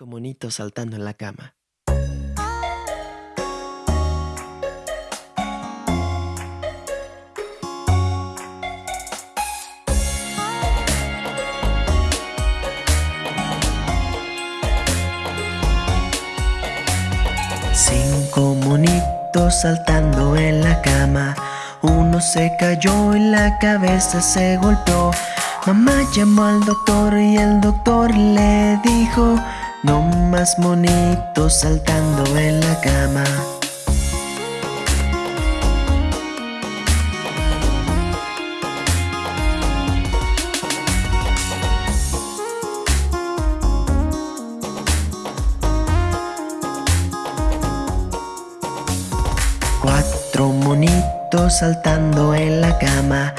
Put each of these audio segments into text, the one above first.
Cinco monitos saltando en la cama. Cinco monitos saltando en la cama Uno se cayó y la cabeza se golpeó Mamá llamó al doctor y el doctor le dijo No más monitos saltando en la cama. Cuatro monitos saltando en la cama.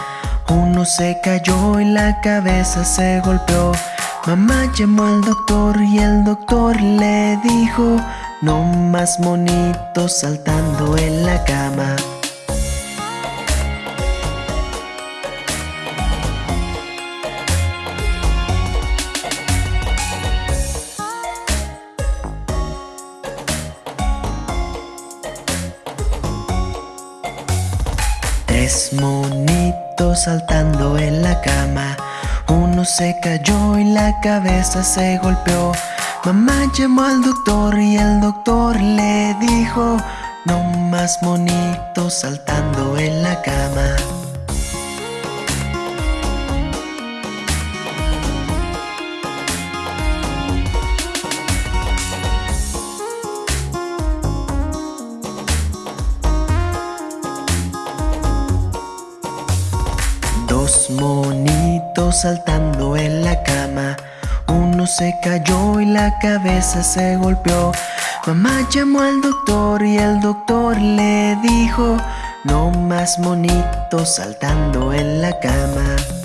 Uno se cayó y la cabeza se golpeó Mamá llamó al doctor y el doctor le dijo No más monitos saltando en la cama Tres monitos saltando en la cama Se cayó y la cabeza se golpeó. Mamá llamó al doctor y el doctor le dijo No más monitos saltando en la cama Dos monitos saltando en la cama. Uno se cayó y la cabeza se golpeó. Mamá llamó al doctor y el doctor le dijo No más monitos saltando en la cama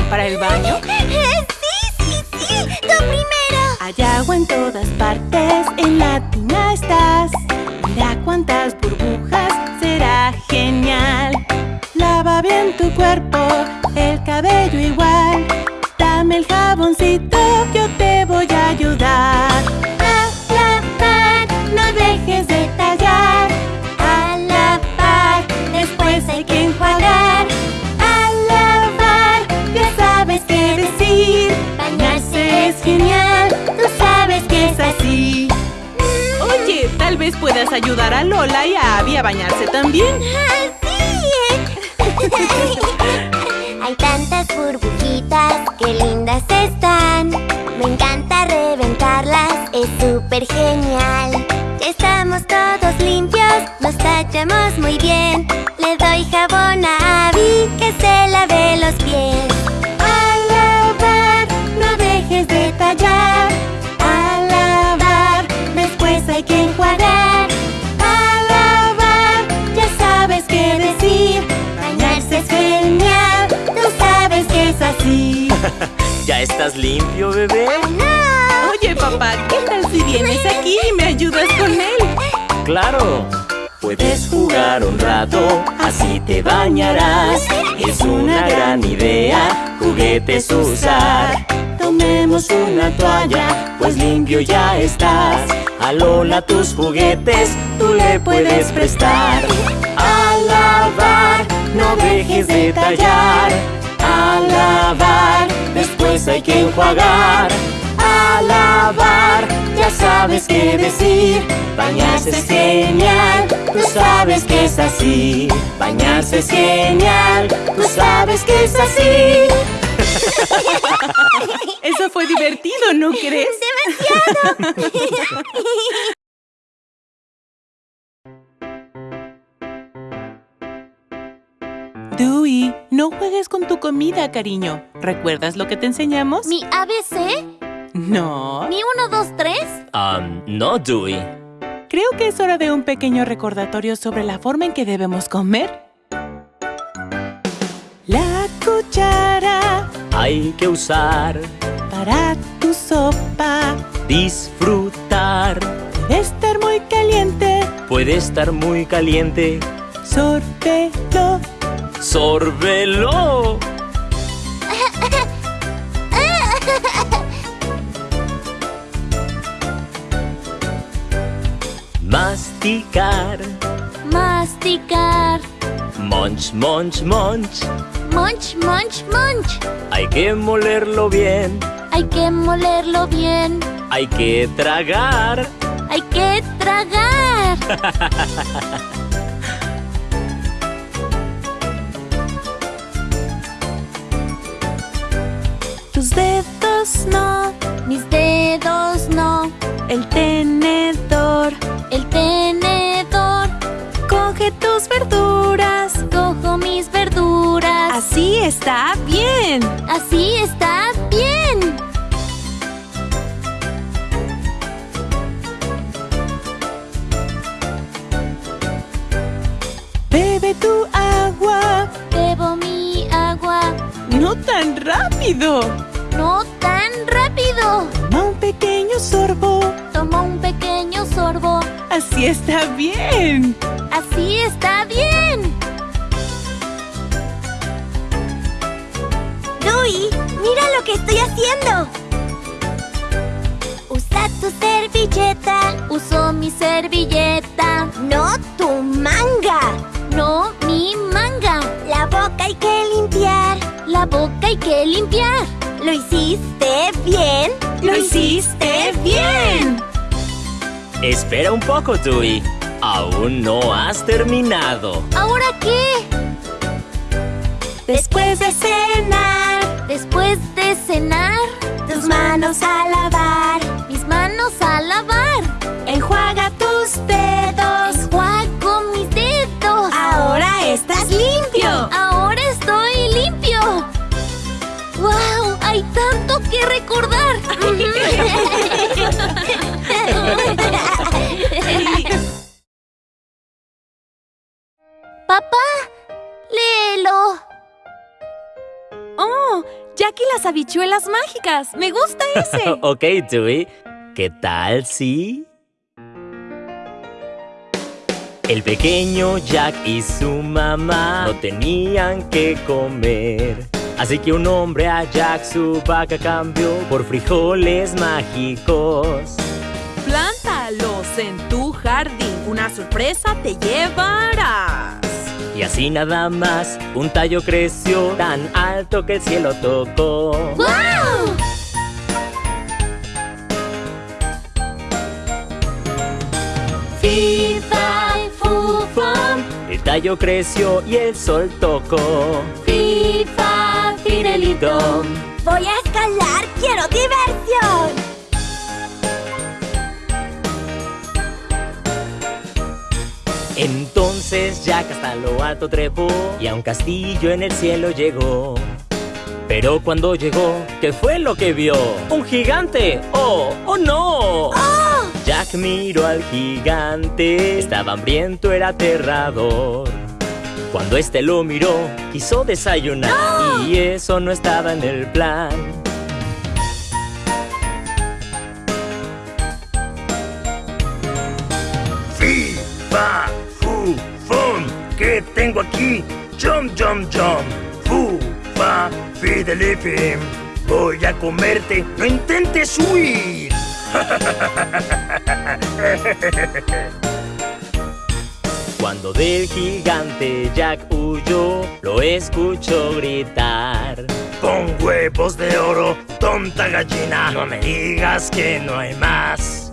para el ¿Ya estás limpio, bebé? ¡No! Oye, papá, ¿qué tal si vienes aquí y me ayudas con él? ¡Claro! Puedes jugar un rato, así te bañarás. Es una gran idea, juguetes usar. Tomemos una toalla, pues limpio ya estás. A Lola tus juguetes, tú le puedes prestar. A lavar, no dejes de tallar. A lavar, después hay que enjuagar. A lavar, ya sabes qué decir. Bañarse es genial, tú sabes que es así. Bañarse es genial, tú sabes que es así. Eso fue divertido, ¿no crees? ¡Demasiado! Dewey, no juegues con tu comida, cariño. ¿Recuerdas lo que te enseñamos? ¿Mi ABC? No. ¿Mi 1, 2, 3? Um, no, Dewey. Creo que es hora de un pequeño recordatorio sobre la forma en que debemos comer. La cuchara hay que usar para tu sopa. Disfrutar. Puede estar muy caliente. Puede estar muy caliente. Sorbelo. Sorbelo. Masticar. Masticar. Munch, munch, munch. Munch, munch, munch. Hay que molerlo bien. Hay que molerlo bien. Hay que tragar. Hay que tragar. El tenedor. El tenedor. Coge tus verduras. Cojo mis verduras. Así está bien. Así está bien. Bebe tu agua. Bebo mi agua. No tan rápido. Así está bien. Así está bien. Louis, mira lo que estoy haciendo. Usa tu servilleta. Uso mi servilleta. No tu manga. No mi manga. La boca hay que limpiar. La boca hay que limpiar. ¿Lo hiciste bien? Lo hiciste bien. Espera un poco, Dewey. Aún no has terminado. ¿Ahora qué? Después de cenar, Después de cenar, tus manos a lavar. mis manos a lavar. Enjuaga tus dedos. Enjuago mis dedos. Ahora estás limpio. Ahora estoy limpio. ¡Wow! Hay tanto que recordar. Papá, léelo. Oh, Jackie las habichuelas mágicas. Me gusta ese. ok, Dewey. ¿Qué tal si...? El pequeño Jack y su mamá no tenían que comer. Así que un hombre a Jack su vaca cambió por frijoles mágicos. Plántalos en tu jardín. Una sorpresa te llevarás. Y así nada más, un tallo creció tan alto que el cielo tocó. ¡Wow! Fifa, fufam, el tallo creció y el sol tocó. FIFA, Fidelito, Voy a escalar, quiero diversión. Entonces Jack hasta lo alto trepó y a un castillo en el cielo llegó. Pero cuando llegó, ¿qué fue lo que vio? ¡Un gigante! ¡Oh! ¡Oh no! Jack miró al gigante, estaba hambriento, era aterrador. Cuando este lo miró, quiso desayunar y eso no estaba en el plan. ¿Qué tengo aquí? Jump, jump, jump. Fu, fa, fidelifim. Voy a comerte. No intentes huir. Cuando del gigante Jack huyó, lo escuchó gritar. Con huevos de oro, tonta gallina. No me digas que no hay más.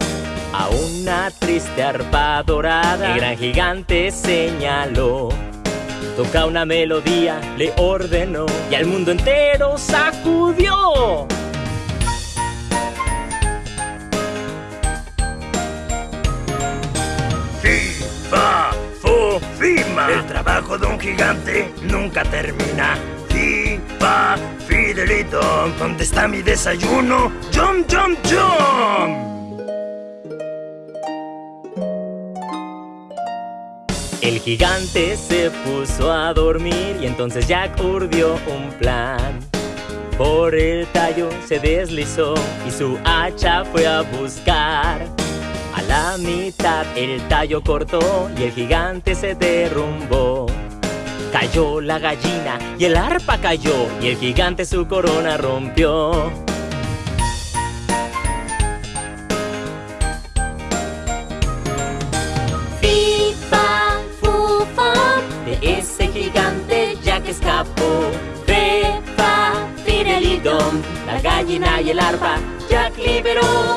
A una triste arpa dorada, el gran gigante señaló. Toca una melodía, le ordenó, y al mundo entero sacudió. Fi, fa, fu, fima. El trabajo de un gigante nunca termina. Fi, fa, fidelito. ¿Dónde está mi desayuno? Jump, jump, jump. El gigante se puso a dormir y entonces Jack urdió un plan. Por el tallo se deslizó y su hacha fue a buscar. A la mitad el tallo cortó y el gigante se derrumbó. Cayó la gallina y el arpa cayó y el gigante su corona rompió. La gallina y el arpa Jack liberó.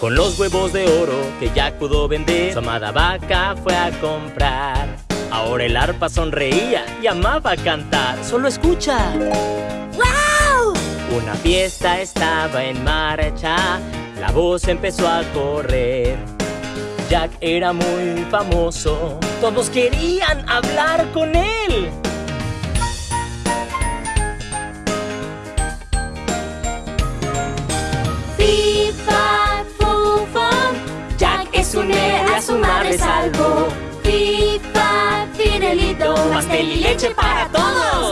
Con los huevos de oro que Jack pudo vender, su amada vaca fue a comprar. Ahora el arpa sonreía y amaba cantar. Solo escucha. ¡Wow! Una fiesta estaba en marcha, la voz empezó a correr. Jack era muy famoso, todos querían hablar con él. Fifa, fufa, Jack es un héroe, a su madre salvó. Fifa, Fidelito, Pastel y leche para todos.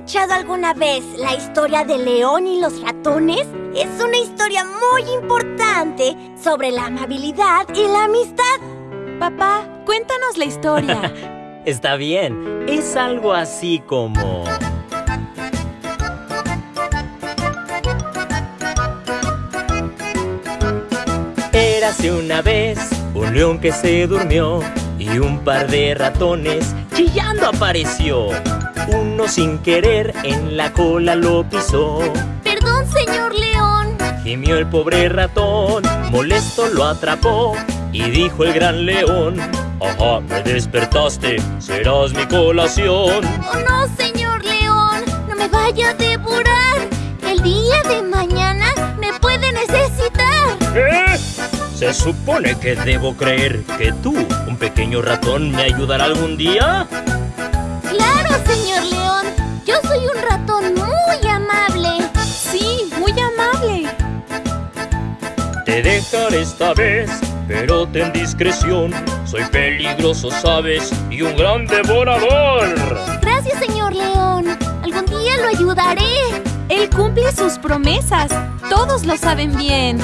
Escuchado alguna vez la historia de León y los ratones? Es una historia muy importante sobre la amabilidad y la amistad. Papá, cuéntanos la historia. Está bien, es algo así como... Érase una vez un león que se durmió y un par de ratones chillando apareció. Uno sin querer en la cola lo pisó. Perdón, señor León. Gimió el pobre ratón, molesto lo atrapó y dijo el gran león, Ajá, me despertaste, serás mi colación. Oh no, señor León, no me vaya a devorar. El día de mañana me puede necesitar. ¿Eh? ¿Se supone que debo creer que tú, un pequeño ratón, me ayudará algún día? Claro, señor León. Yo soy un ratón muy amable. Sí, muy amable. Te dejaré esta vez, pero ten discreción. Soy peligroso, sabes, y un gran devorador. Gracias, señor León. Algún día lo ayudaré. Él cumple sus promesas. Todos lo saben bien.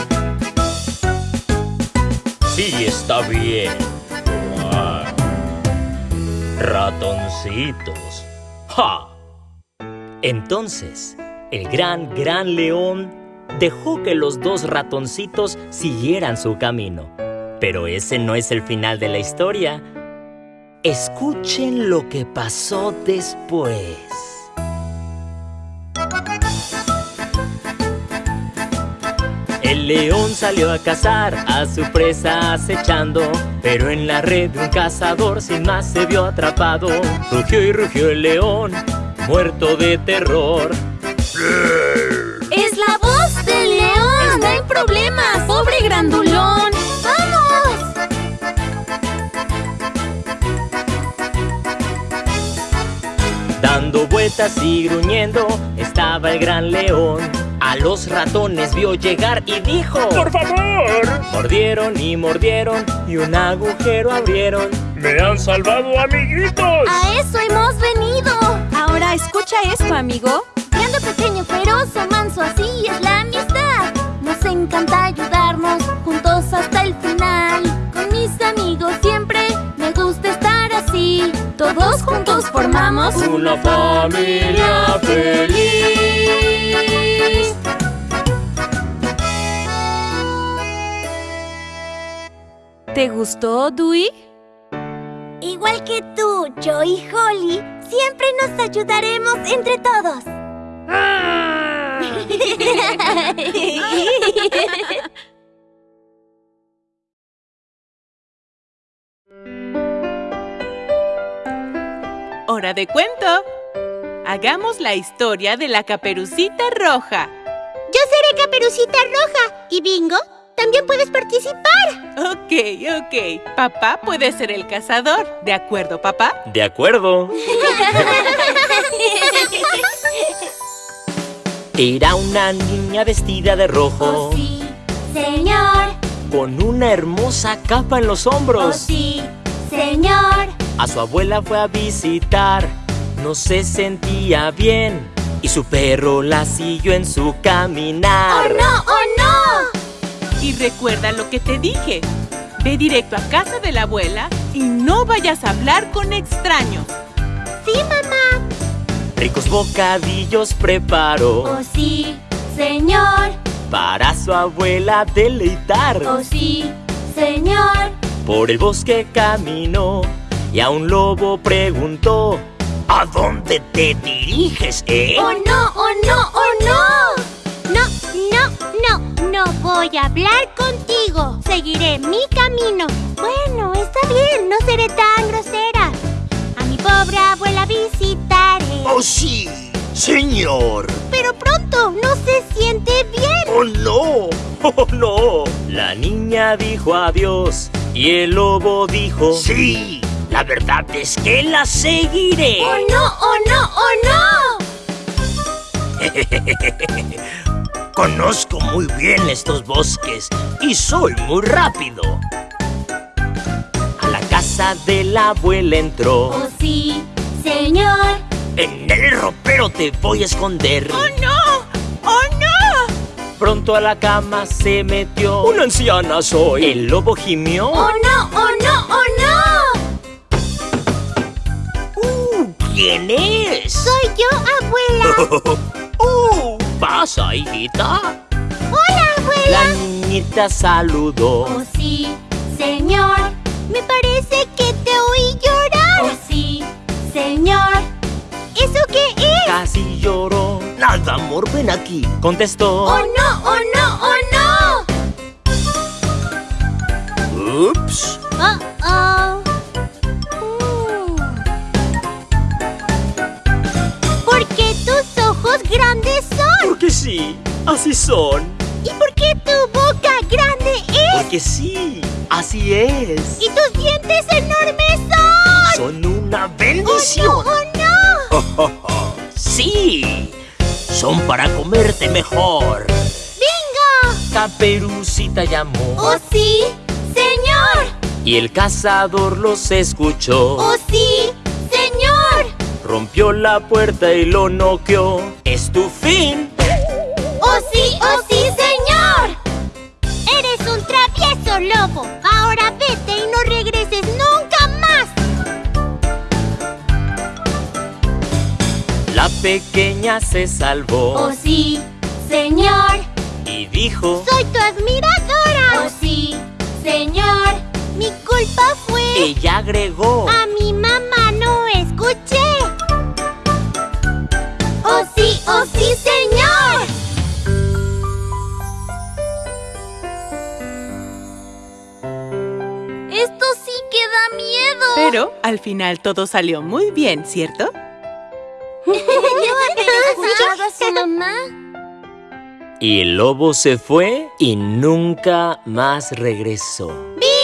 Sí, está bien. Ratoncitos. ¡Ja! Entonces, el gran, gran león dejó que los dos ratoncitos siguieran su camino. Pero ese no es el final de la historia. Escuchen lo que pasó después. El león salió a cazar a su presa acechando, pero en la red de un cazador sin más se vio atrapado. Rugió y rugió el león, muerto de terror. Es la voz del león. Está en problemas, pobre grandulón. ¡Vamos! Dando vueltas y gruñendo estaba el gran león. A los ratones vio llegar y dijo ¡Por favor! Mordieron y mordieron y un agujero abrieron. ¡Me han salvado, amiguitos! A eso hemos venido. Ahora escucha esto, amigo. Grande, pequeño, feroz o manso, así es la amistad. Nos encanta ayudarnos juntos hasta el final. Con mis amigos siempre me gusta estar así. Todos juntos formamos Una familia feliz. ¿Te gustó, Dewey? Igual que tú, yo y Holly, siempre nos ayudaremos entre todos. Hora de cuento. Hagamos la historia de la caperucita roja. Yo seré Caperucita Roja. ¿Y Bingo? También puedes participar. Ok, ok. Papá puede ser el cazador. ¿De acuerdo, papá? De acuerdo. Era una niña vestida de rojo. Oh, sí, señor. Con una hermosa capa en los Oh, hombros. sí, señor. A su abuela fue a visitar. No se sentía bien. Y su perro la siguió en su ¡Oh, caminar. no! ¡Oh, no! Y recuerda lo que te dije. Ve directo a casa de la abuela y no vayas a hablar con extraños. Sí, mamá. Ricos bocadillos preparó. Oh, sí, señor. Para su abuela deleitar. Oh, sí, señor. Por el bosque caminó. Y a un lobo preguntó. ¿A dónde te diriges, eh? ¡Oh, no! ¡Oh, no! ¡Oh, no! No, no, no. No voy a hablar contigo. Seguiré mi camino. Bueno, está bien. No seré tan grosera. A mi pobre abuela visitaré. Oh, sí, señor. Pero pronto no se siente bien. Oh, no. ¡Oh, no! La niña dijo adiós. Y el lobo dijo. Sí, la verdad es que la seguiré. ¡Oh, no! ¡Oh, no! ¡Oh, Conozco muy bien estos bosques y soy muy rápido. A la casa de la abuela entró. ¡Oh, sí, señor! En el ropero te voy a esconder. ¡Oh, no! ¡Oh, no! Pronto a la cama se metió. ¡Una anciana soy! El lobo gimió. ¡Oh, no! ¡Oh, no! ¡Oh, no! Uh, ¿Quién es? Soy yo, abuela. ¡Uh! ¿Pasa, hijita? ¡Hola, abuela! La niñita saludó. ¡Oh, sí, señor! Me parece que te oí llorar. ¡Oh, sí, señor! ¿Eso qué es? Casi lloró. Nada, amor, ven aquí. Contestó. ¡Oh, no! ¡Oh, no! ¡Oh, no! Ups. ¡Oh, sí, así son. ¿Y por qué tu boca grande es? Porque sí, así es. ¿Y tus dientes enormes son? Son una ¡Oh, no! bendición. ¡Oh, no! Sí, son para comerte mejor. ¡Bingo! Caperucita llamó. ¡Oh, sí, señor! Y el cazador los escuchó. ¡Oh, sí, señor! Rompió la puerta y lo noqueó. Es tu fin. ¡Oh, sí, oh, sí, señor! Eres un travieso lobo. Ahora vete y no regreses nunca más. La pequeña se salvó ¡Oh, sí, señor! y dijo. ¡Soy tu admiradora! ¡Oh, sí, señor! Mi culpa fue... Ella agregó. A mi mamá no escuché. ¡Oh, sí, oh, sí, señor! Da miedo. Pero al final todo salió muy bien, ¿cierto? ¿No a su mamá? Y el lobo se fue y nunca más regresó. ¡Viva!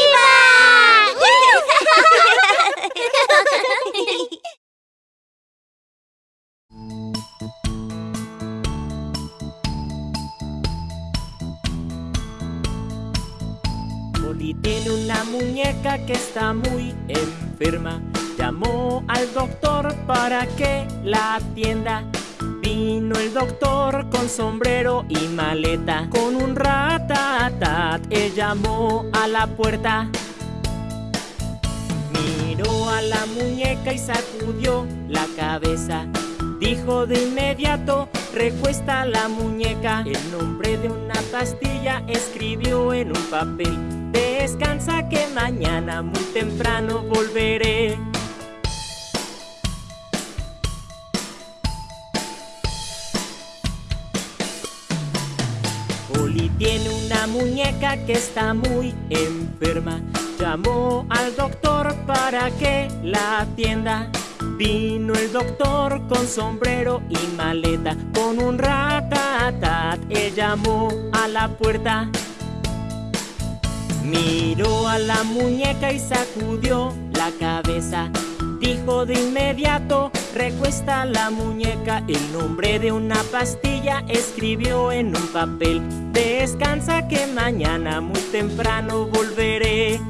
Oli tiene una muñeca que está muy enferma. Llamó al doctor para que la atienda. Vino el doctor con sombrero y maleta. Con un ratatat, él llamó a la puerta. Miró a la muñeca y sacudió la cabeza. Dijo de inmediato, recuesta la muñeca. El nombre de una pastilla escribió en un papel. Descansa que mañana muy temprano volveré. Oli tiene una muñeca que está muy enferma. Llamó al doctor para que la atienda. Vino el doctor con sombrero y maleta, con un ratatat. Él llamó a la puerta. Miró a la muñeca y sacudió la cabeza. Dijo de inmediato, recuesta la muñeca. El nombre de una pastilla escribió en un papel. Descansa que mañana muy temprano volveré.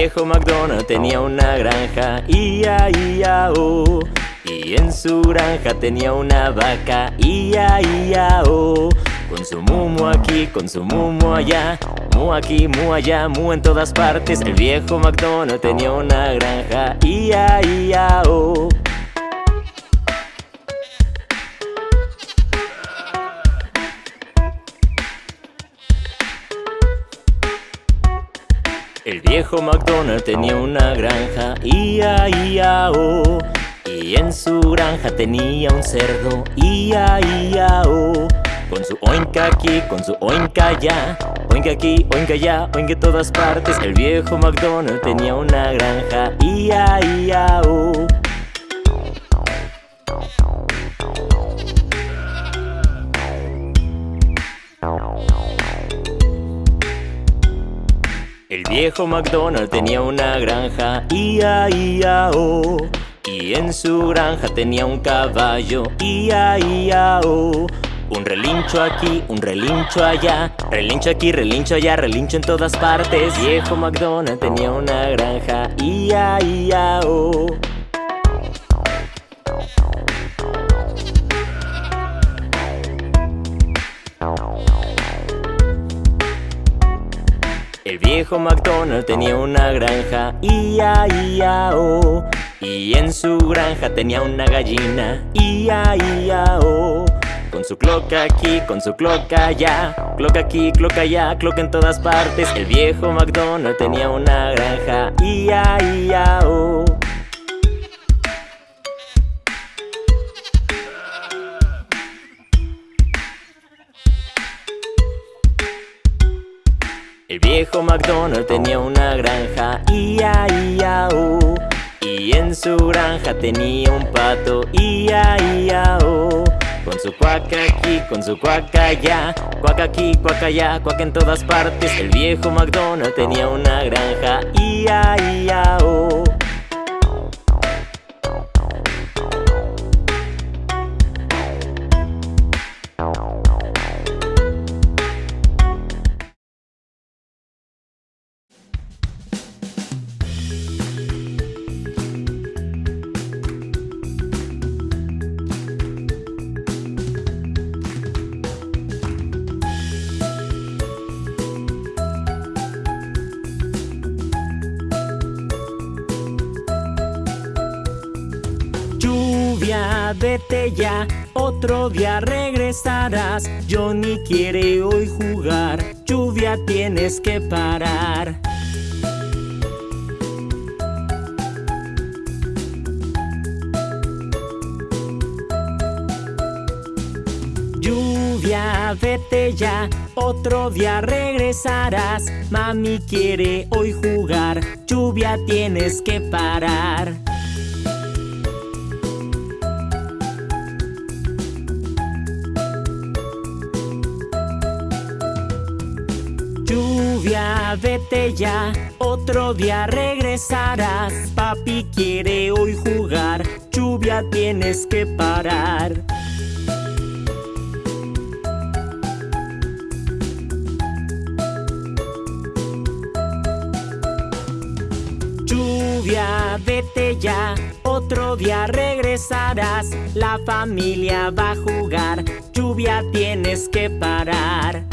Viejo McDonald tenía una granja, ia, ia, oh. Y en su granja tenía una vaca, ia, ia, oh. Con su mumo aquí, con su mumo allá, mu aquí, mu allá, mu en todas partes. El viejo McDonald tenía una granja, ia, ia, oh. El viejo McDonald tenía una granja, ia, ia, oh. Y en su granja tenía un cerdo, ia, ia, oh. Con su oinka aquí, con su oinka allá Oinka aquí, oinka allá, oinka en todas partes El viejo McDonald tenía una granja, ia, ia, oh. El viejo McDonald tenía una granja, ia, ia, oh. Y en su granja tenía un caballo, ia, ia, oh. Un relincho aquí, un relincho allá Relincho aquí, relincho allá, relincho en todas partes Viejo McDonald tenía una granja, ia, ia, oh. El viejo McDonald tenía una granja, ia, ia, oh. Y en su granja tenía una gallina, ia, ia, oh. Con su cloca aquí, con su cloca allá Cloca aquí, cloca allá, cloca en todas partes El viejo McDonald tenía una granja, ia, ia, oh. El viejo McDonald tenía una granja, ia, ia, oh. Y en su granja tenía un pato, ia, ia, oh. Con su cuaca aquí, con su cuaca allá Cuaca aquí, cuaca allá, cuaca en todas partes El viejo McDonald tenía una granja, ia, ia, oh. Día regresarás. Johnny quiere hoy jugar, lluvia tienes que parar. Lluvia, vete ya, otro día regresarás. Mami quiere hoy jugar, lluvia tienes que parar. Vete ya, otro día regresarás. Papi quiere hoy jugar, lluvia tienes que parar. Lluvia, vete ya, otro día regresarás. La familia va a jugar, lluvia tienes que parar.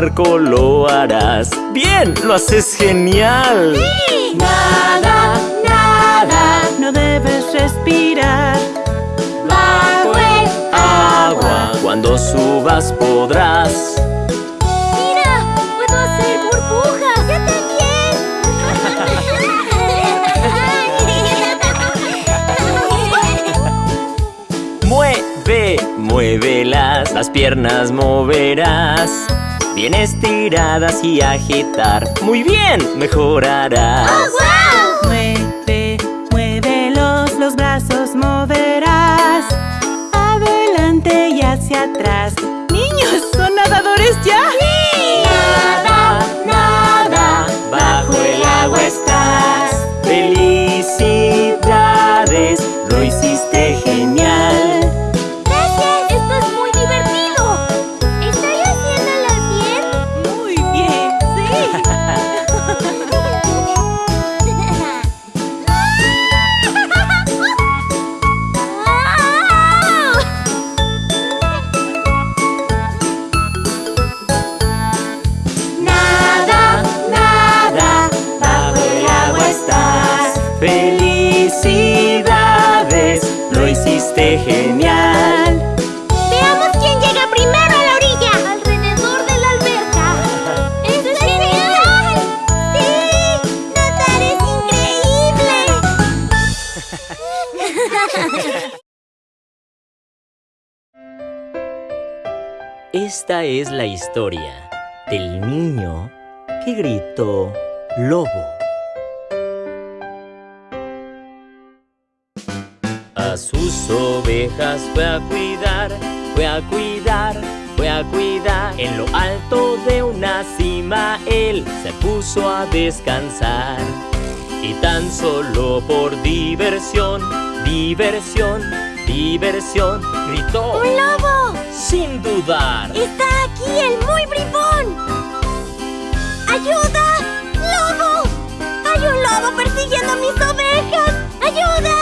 Barco lo harás. ¡Bien! ¡Lo haces genial! Nada, nada, no debes respirar. Bajo el Agua, cuando subas podrás. ¡Mira! ¡Puedo hacer burbujas! ¡Yo también! Mueve, muévelas, las piernas moverás. Bien estiradas y agitar. Muy bien, mejorarás. ¡Wow! Mueve, muévelos, los brazos moverás. Adelante y hacia atrás. ¡Niños, son nadadores ya! Historia del niño que gritó lobo. A sus ovejas fue a cuidar, fue a cuidar, fue a cuidar. En lo alto de una cima él se puso a descansar. Y tan solo por diversión, diversión, diversión, gritó ¡Un lobo! Sin dudar. ¡Está aquí el muy bribón! ¡Ayuda! ¡Lobo! ¡Hay un lobo persiguiendo a mis ovejas! ¡Ayuda!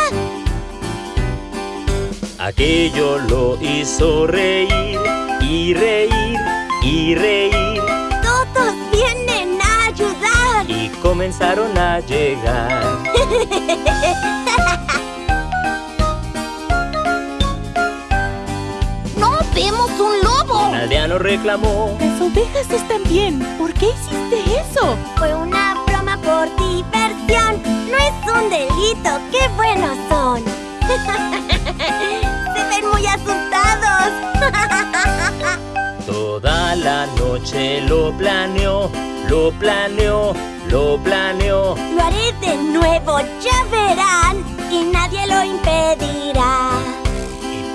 Aquello lo hizo reír y reír y reír ¡Todos vienen a ayudar! y comenzaron a llegar. un lobo! Un aldeano reclamó. Las ovejas están bien. ¿Por qué hiciste eso? Fue una broma por diversión. No es un delito. ¡Qué buenos son! Se ven muy asustados. Toda la noche lo planeó, lo planeó, lo planeó. Lo haré de nuevo, ya verán. Y nadie lo impedirá.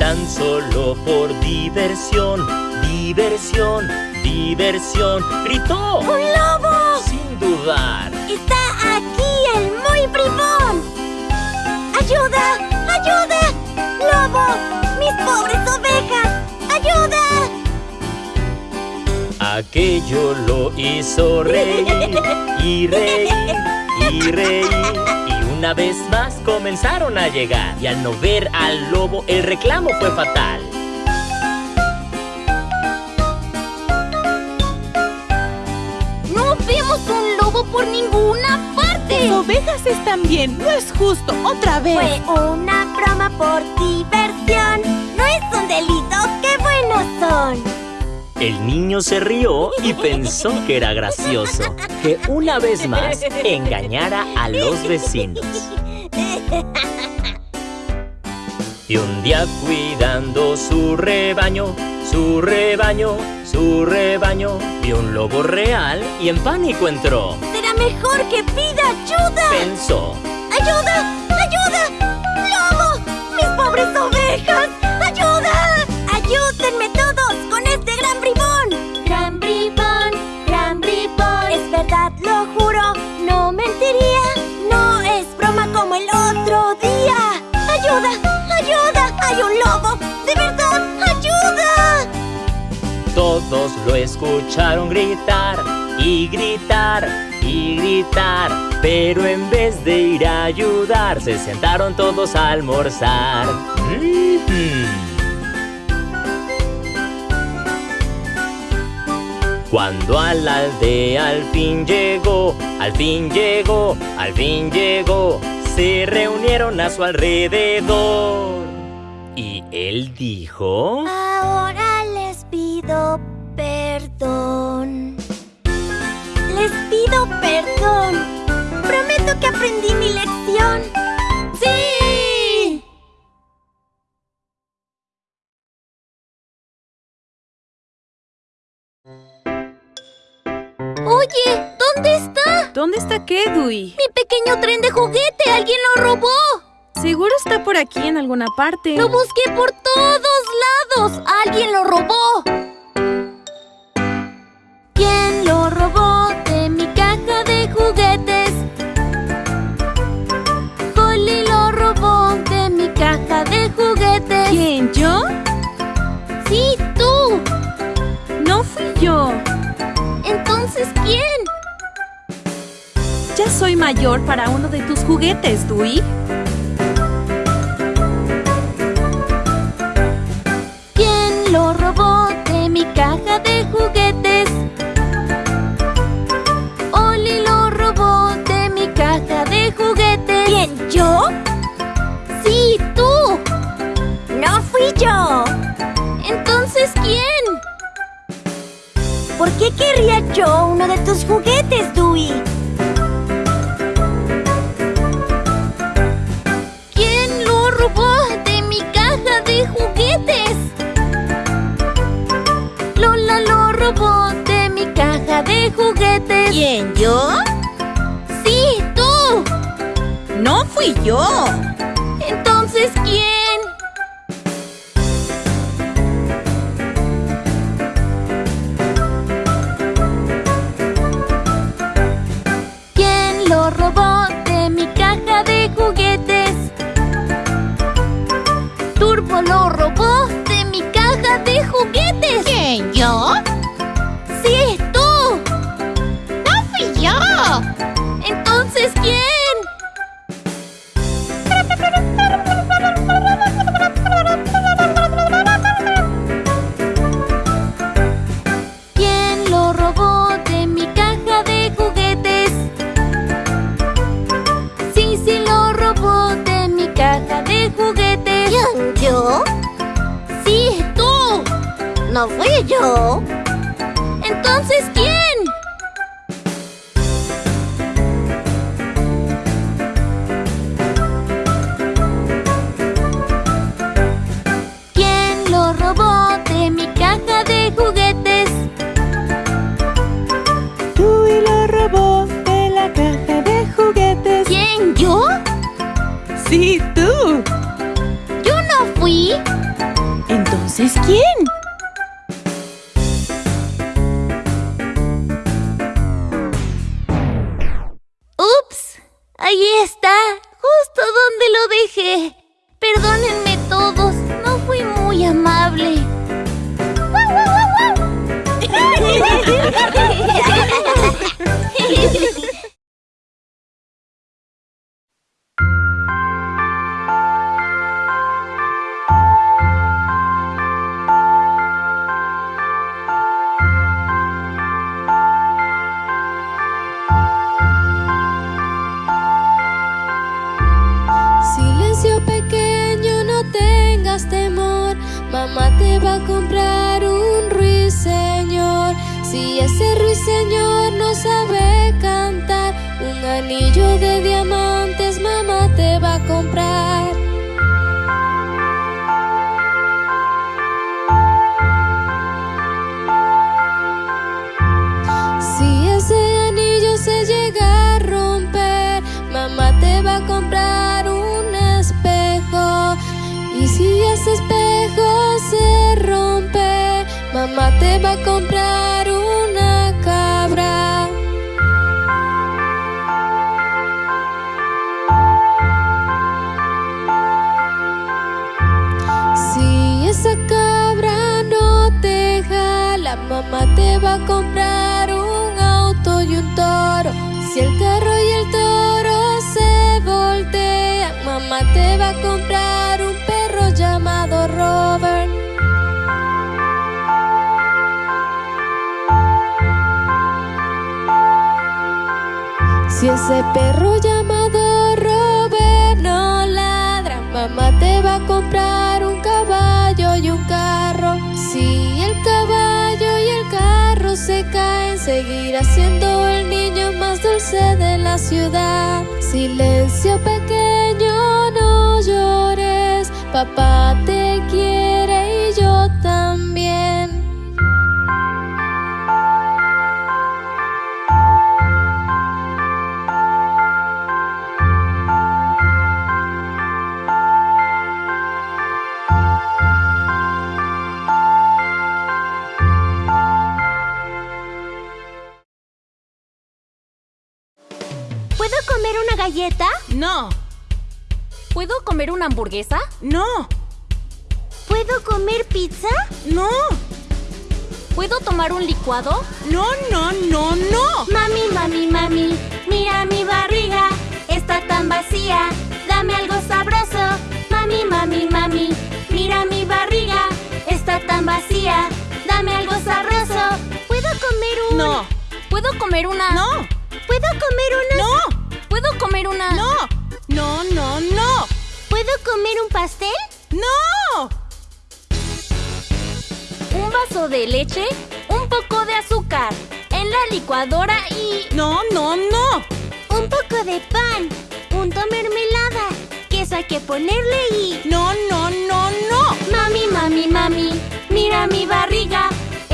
Tan solo por diversión, diversión, diversión, gritó ¡Un lobo! sin dudar. ¡Está aquí el muy bribón! ¡Ayuda! ¡Ayuda! ¡Lobo! ¡Mis pobres ovejas! ¡Ayuda! Aquello lo hizo reír y reír y reír. Una vez más comenzaron a llegar. Y al no ver al lobo, el reclamo fue fatal. ¡No vemos un lobo por ninguna parte! Las ovejas están bien. No es justo. Otra vez. Fue una broma por diversión. No es un delito, qué buenos son. El niño se rió y pensó que era gracioso que una vez más engañara a los vecinos. Y un día cuidando su rebaño, su rebaño, su rebaño, vio un lobo real y en pánico entró. Será mejor que pida ayuda. Pensó, ¡Ayuda! ¡Ayuda! ¡Lobo! ¡Mis pobres ovejas! ¡Ayuda! ¡Ayúdenme lo escucharon gritar, y gritar y gritar. Pero en vez de ir a ayudar, se sentaron todos a almorzar. Cuando a la aldea al fin llegó, al fin llegó, al fin llegó, se reunieron a su alrededor. Y él dijo... Ahora les pido perdón. Les pido perdón. Prometo que aprendí mi lección. ¡Sí! Oye, ¿dónde está? ¿Dónde está qué, Dewey? Mi pequeño tren de juguete. Alguien lo robó. Seguro está por aquí en alguna parte. Lo busqué por todos lados. Alguien lo robó. ¿Quién? ¿Yo? Sí, tú. No fui yo. Entonces, ¿quién? Ya soy mayor para uno de tus juguetes, Dewey. ¿Quién lo robó de mi caja de juguetes? Fui yo. Entonces, ¿quién? ¿Por qué querría yo uno de tus juguetes, Dewey? ¿Quién lo robó de mi caja de juguetes? Lola lo robó de mi caja de juguetes. ¿Quién? ¿Yo? Sí, tú. No fui yo. Ahí está, justo donde lo dejé. Perdónenme todos, no fui muy amable. ese ruiseñor no sabe cantar, un anillo de diamantes mamá te va a comprar. Si ese anillo se llega a romper, mamá te va a comprar un espejo. Y si ese espejo se rompe, mamá te va a comprar mamá te va a comprar un auto. y un toro. Si el carro y el toro se voltean, mamá te va a comprar un perro llamado Robert. Si ese perro llamado Robert no ladra, mamá te va a comprar un caballo y un carro. Si el caballo se caen, seguirá siendo el niño más dulce de la ciudad. Silencio pequeño, no llores, papá te quiere y yo No, ¿Puedo comer una hamburguesa? no, ¿Puedo comer pizza? no, ¿Puedo tomar un licuado? no, no, no, no. Mami, mami, mami, mira mi barriga, está tan vacía, dame algo sabroso. Mami, mami, mami, mira mi barriga, está tan vacía, dame algo sabroso. ¿Puedo comer un... No, ¿Puedo comer una? no, ¿Puedo comer una... no, ¿Puedo comer una? no, no, no, no, ¿Puedo comer un pastel? no. Un vaso de leche, un poco de azúcar, en la licuadora y... No, no, no. Un poco de pan, punto mermelada, queso hay que ponerle y... No, no, no, no. Mami, mami, mami, mira mi barriga,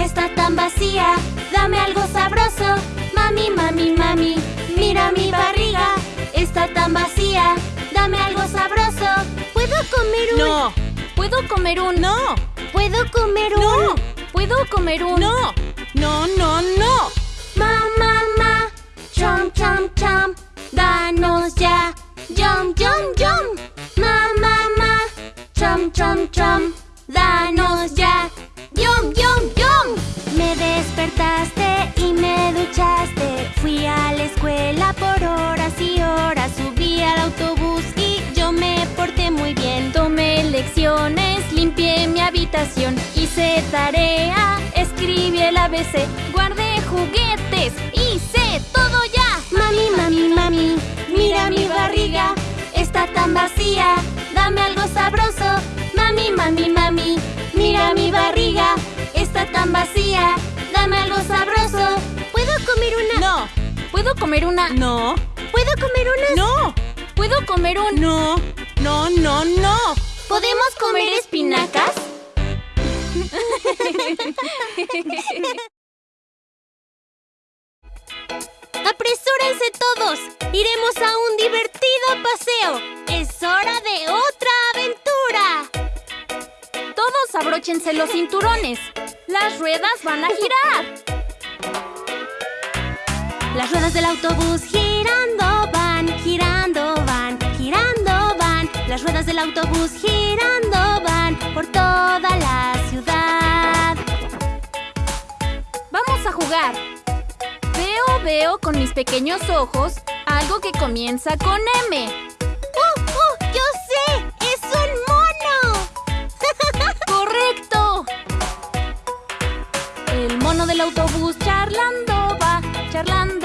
está tan vacía, dame algo sabroso. Mami, mami, mami, mira mi barriga, está tan vacía, dame algo sabroso. ¿Puedo comer un... No, ¿Puedo comer un... no, ¿Puedo comer un... no, ¿Puedo comer un... no, no, no, no. Ma, ma, ma, chom, chom, chom, y me duchaste, fui a la escuela por horas y horas, subí al autobús y yo me porté muy bien. Tomé lecciones, limpié mi habitación, hice tarea, escribí el ABC, guardé juguetes, hice todo ya. Mami, mami, mami, mira mi barriga, está tan vacía, dame algo sabroso. Mami, mami, mami, mira mi barriga, está tan vacía, dame algo sabroso. ¿Puedo comer una? No, ¿Puedo comer una? no, ¿Puedo comer unas? no, ¿Puedo comer un... no, no, no, no. ¿Podemos comer espinacas? ¡Apresúrense todos! ¡Iremos a un divertido paseo! ¡Es hora de otra aventura! Todos abróchense los cinturones. Las ruedas van a girar. Las ruedas del autobús girando van, girando van, girando van. Las ruedas del autobús girando van por toda la ciudad. Vamos a jugar. Veo, veo con mis pequeños ojos algo que comienza con M. ¡Uh, uh! ¡Yo sé! ¡Es un mono! ¡Correcto! El mono del autobús charlando va, charlando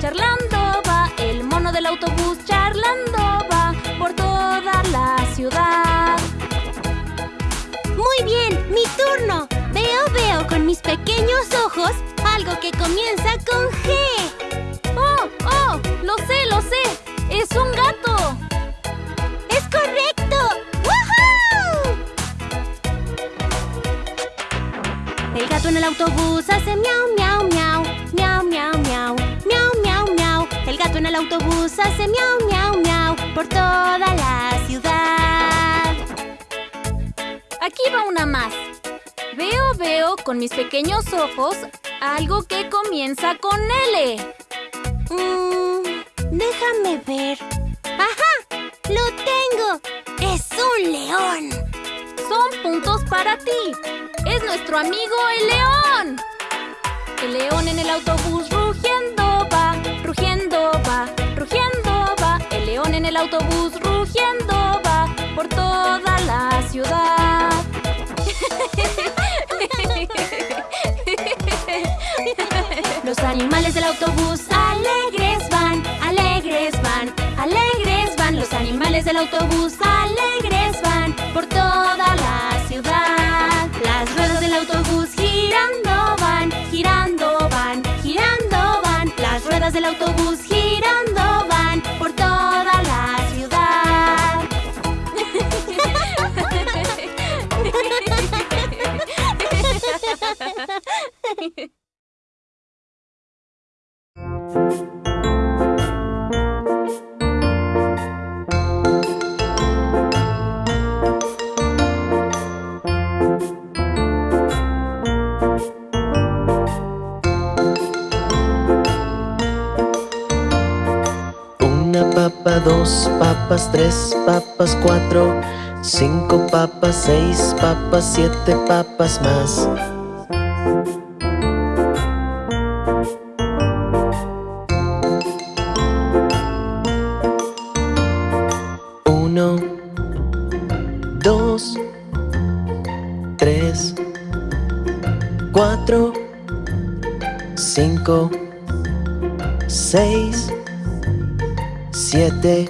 charlando va. El mono del autobús charlando va por toda la ciudad. Muy bien, mi turno. Veo, veo con mis pequeños ojos algo que comienza con G. ¡Oh, oh! ¡Lo sé, lo sé! ¡Es un gato! ¡Es correcto! ¡Woohoo! El gato en el autobús hace miau, autobús hace miau, miau, miau por toda la ciudad. Aquí va una más. Veo, veo con mis pequeños ojos algo que comienza con L. Mm, déjame ver. ¡Ajá! ¡Lo tengo! ¡Es un león! Son puntos para ti. Es nuestro amigo el león. El león en el autobús rugiendo el autobús rugiendo va por toda la ciudad. Los animales del autobús alegres van, alegres van, alegres van. Los animales del autobús alegres van por toda la ciudad. Las ruedas del autobús girando van, girando van, girando van. Las ruedas del autobús girando Una papa, dos papas, tres papas, cuatro Cinco papas, seis papas, siete papas más. 5, 6, 7,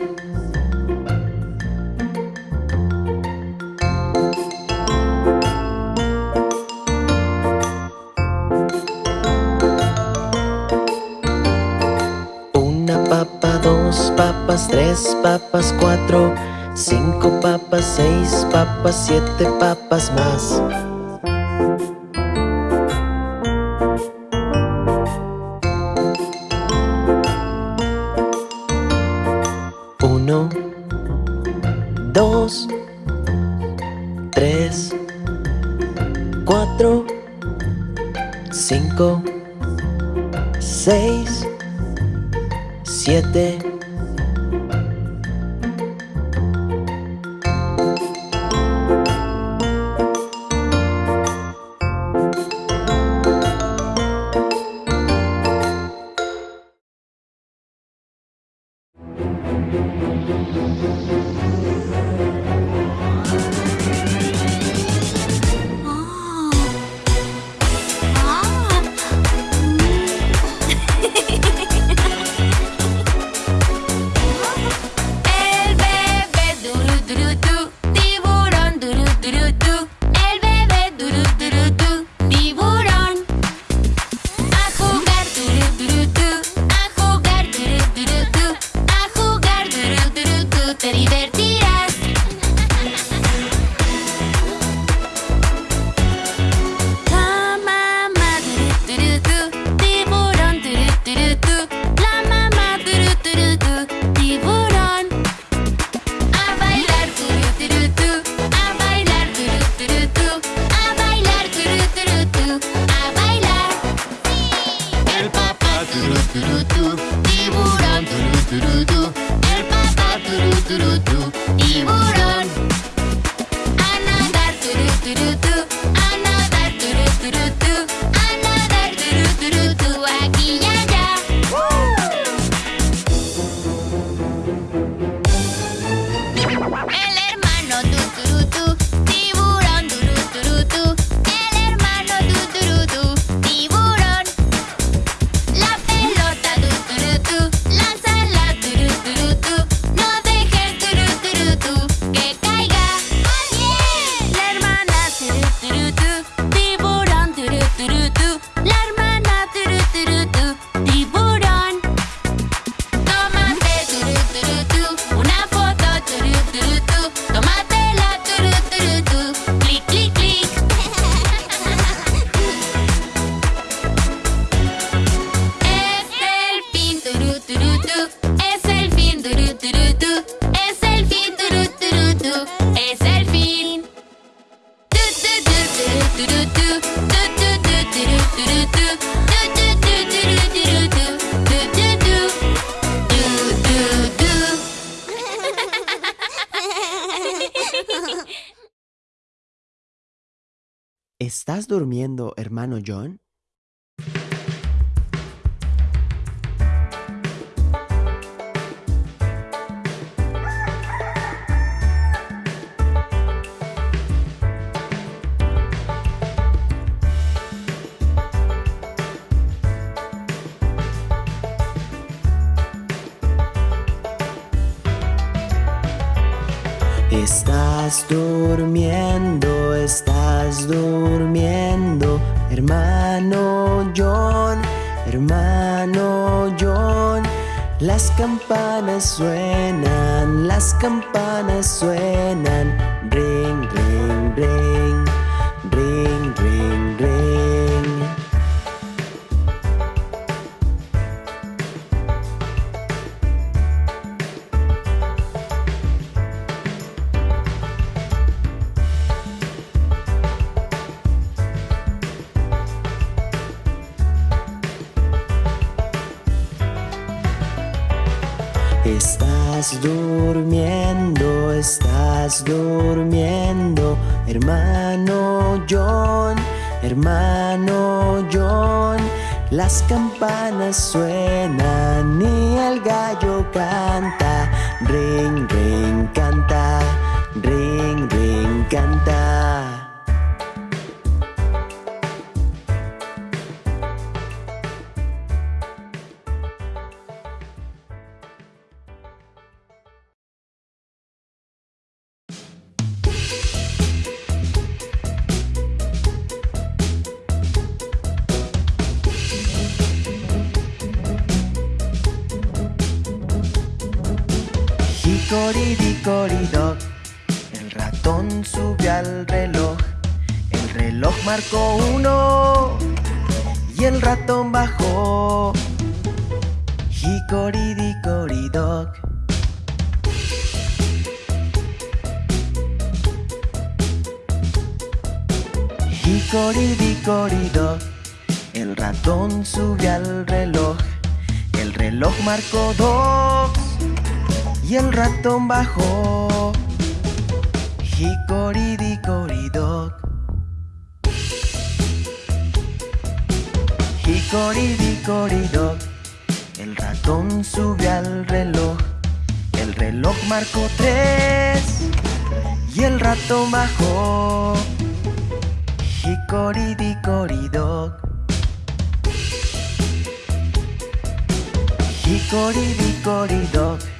Una papa, dos papas, tres papas, cuatro, cinco papas, seis papas, siete papas más. ¿Estás durmiendo, hermano John? Durmiendo, estás durmiendo, hermano John, hermano John. Las campanas suenan, las campanas suenan, ring, ring, ring, Las campanas suenan y el gallo canta, ring, ring, canta, ring, Hickory-dickory-dock, el ratón subió al reloj. El reloj marcó uno y el ratón bajó. Hickory-dickory-dock. Hickory-dickory-dock, el ratón subió al reloj. El reloj marcó dos y el ratón bajó. Hickory-dickory-dock. Hickory-dickory-dock. El ratón subió al reloj. El reloj marcó tres y el ratón bajó. Hickory-dickory-dock. Hickory-dickory-dock.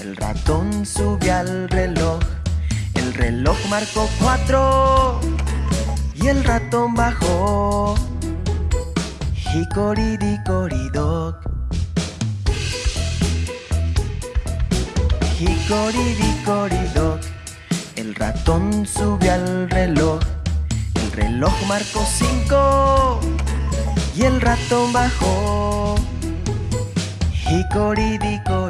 El ratón subió al reloj. El reloj marcó cuatro y el ratón bajó. Hickory-dickory-dock. Hickory-dickory-dock. El ratón subió al reloj. El reloj marcó cinco y el ratón bajó. Hickory-dickory-dock.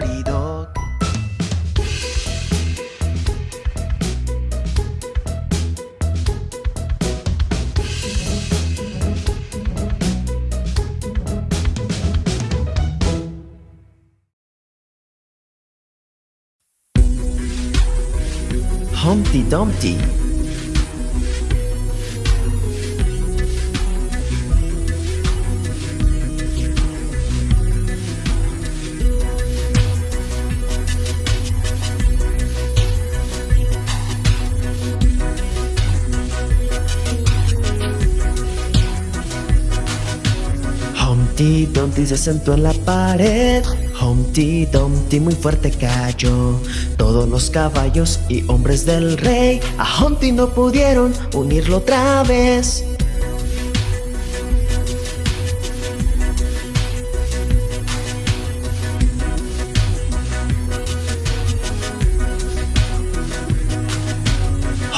Humpty Dumpty. Humpty Dumpty se sentó en la pared. Humpty Dumpty muy fuerte cayó. Todos los caballos y hombres del rey a Humpty no pudieron unirlo otra vez.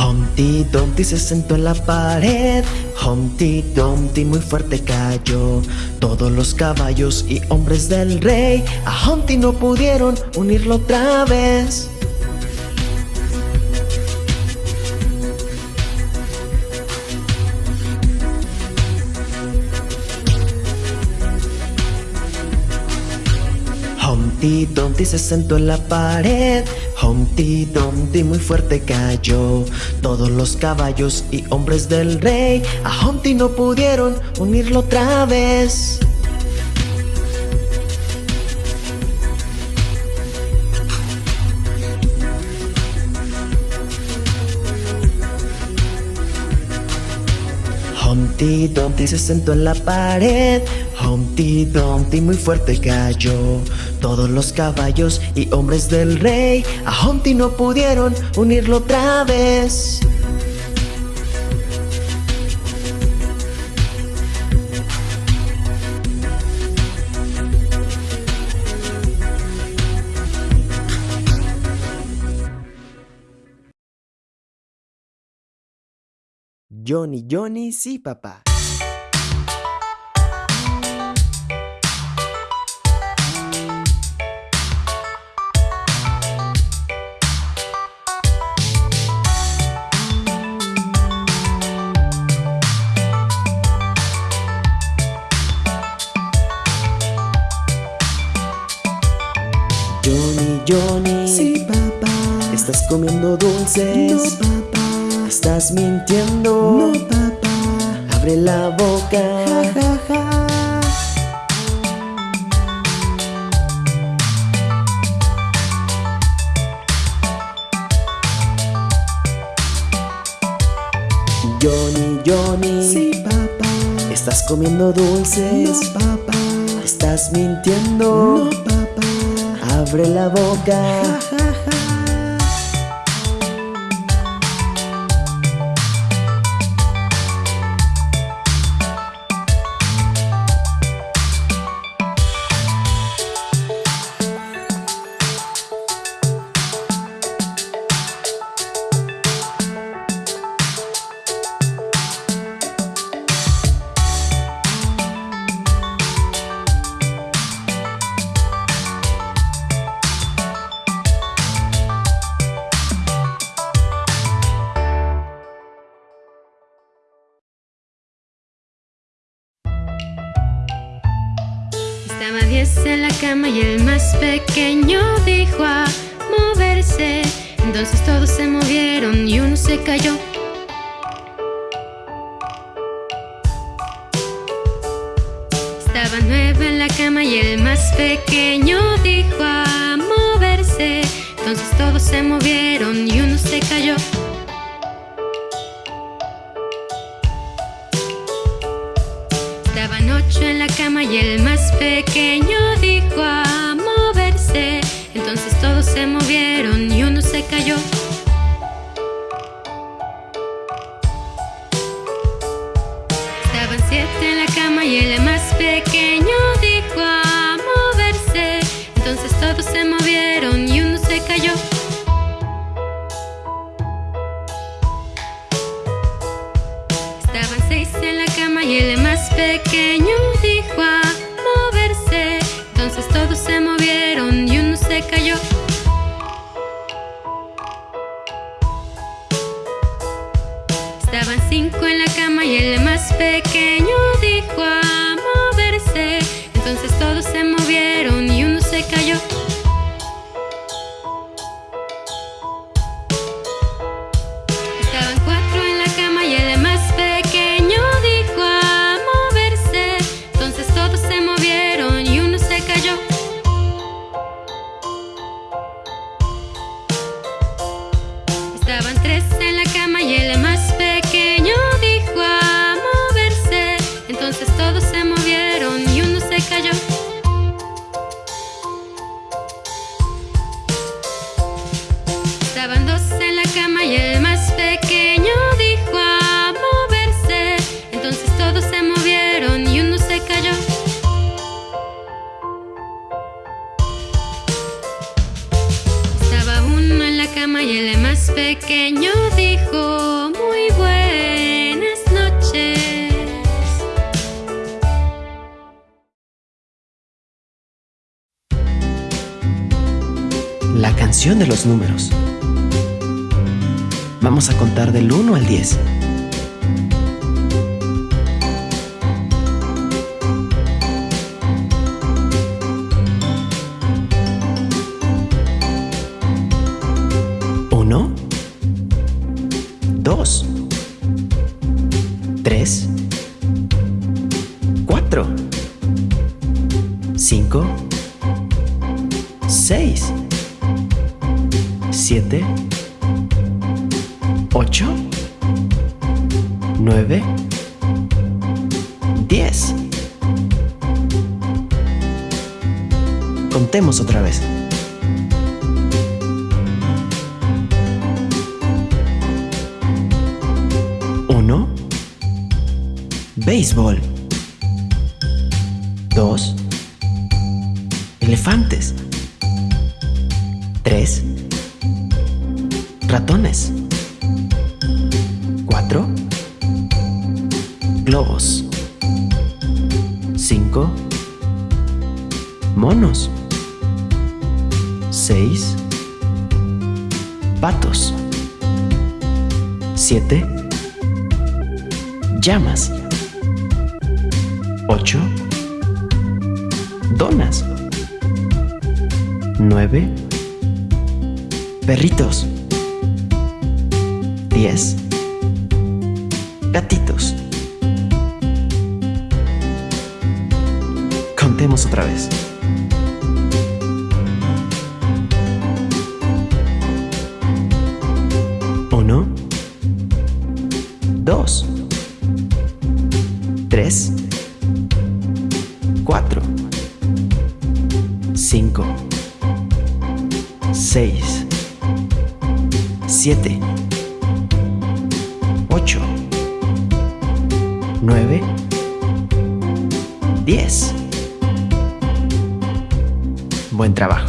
Humpty Dumpty se sentó en la pared. Humpty Dumpty muy fuerte cayó. Todos los caballos y hombres del rey a Humpty no pudieron unirlo otra vez. Humpty Dumpty se sentó en la pared. Humpty Dumpty muy fuerte cayó. Todos los caballos y hombres del rey a Humpty no pudieron unirlo otra vez. Humpty Dumpty se sentó en la pared. Humpty Dumpty muy fuerte cayó. Todos los caballos y hombres del rey a Humpty no pudieron unirlo otra vez. Johnny, Johnny, sí, papá. ¿Estás mintiendo? No, papá. Abre la boca. Ja, ja, ja. Johnny, Johnny. Sí, papá. ¿Estás comiendo dulces? No, papá. ¿Estás mintiendo? No, papá. Abre la boca. Estaban nueve en la cama y el más pequeño dijo a moverse. Entonces todos se movieron y uno se cayó. Estaban ocho en la cama y el más pequeño cama y el más pequeño dijo muy buenas noches. La canción de los números. Vamos a contar del 1 al 10. Gatitos. Contemos otra vez. Uno. Dos. Tres. Cuatro. Cinco. Seis. Siete. buen trabajo.